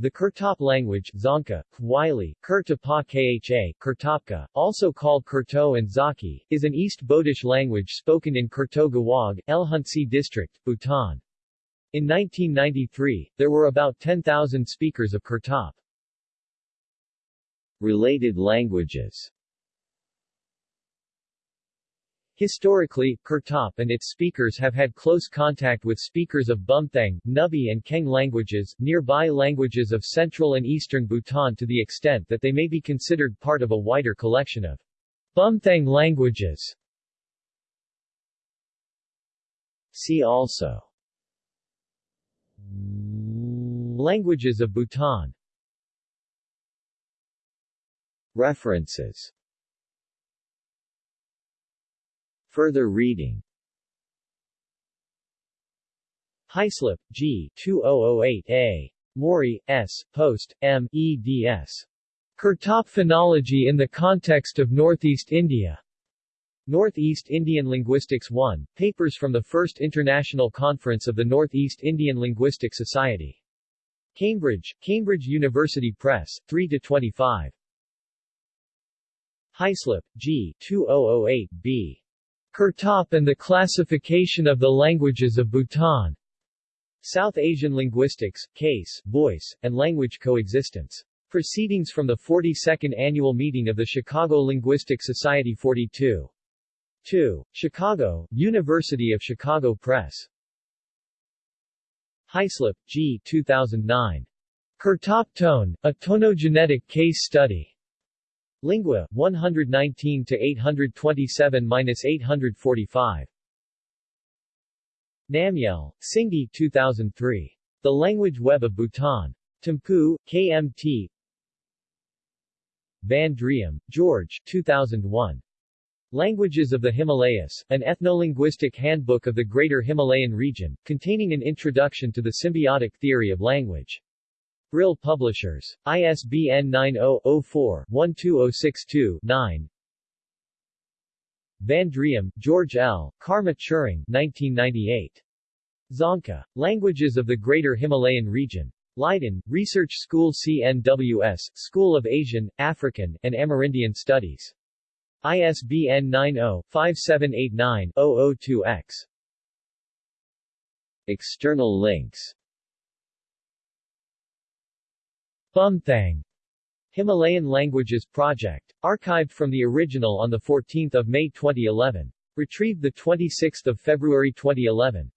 The Kurtop language Dzongkha, Wylie, Kurtapa Kha, also called Kurto and Zaki, is an East Bodish language spoken in Kurtoe Gewog, Lhuntse District, Bhutan. In 1993, there were about 10,000 speakers of Kurtop. Related languages Historically, Kurtop and its speakers have had close contact with speakers of Bumthang, Nubi and Kheng languages, nearby languages of central and eastern Bhutan to the extent that they may be considered part of a wider collection of Bumthang languages. See also Languages of Bhutan References Further reading Hyslop, G. 2008a. Morey, S., Post, M. eds. Kurtop phonology in the context of Northeast India. Northeast Indian Linguistics 1, Papers from the First International Conference of the Northeast Indian Linguistic Society. Cambridge, Cambridge University Press, 3-25. Hyslop, G. 2008b. Kurtop and the Classification of the Languages of Bhutan. South Asian Linguistics, Case, Voice, and Language Coexistence. Proceedings from the 42nd Annual Meeting of the Chicago Linguistic Society 42. 2. Chicago, University of Chicago Press. Hyslop, G. 2009. Kurtop tone, a tonogenetic case study. Lingua, 119-827-845. Namgyal, Singdi 2003. The Language Web of Bhutan. Thimphu, KMT Van Driem, George 2001. Languages of the Himalayas, an ethnolinguistic handbook of the Greater Himalayan region, containing an introduction to the symbiotic theory of language. Brill Publishers. ISBN 90-04-12062-9 Van Driem, George L., Karma Tshering 1998. Dzongkha. Languages of the Greater Himalayan Region. Leiden, Research School CNWS, School of Asian, African, and Amerindian Studies. ISBN 90-5789-002-X. External links Bumthang Himalayan Languages Project. Archived from the original on 14 May 2011. Retrieved 26 February 2011.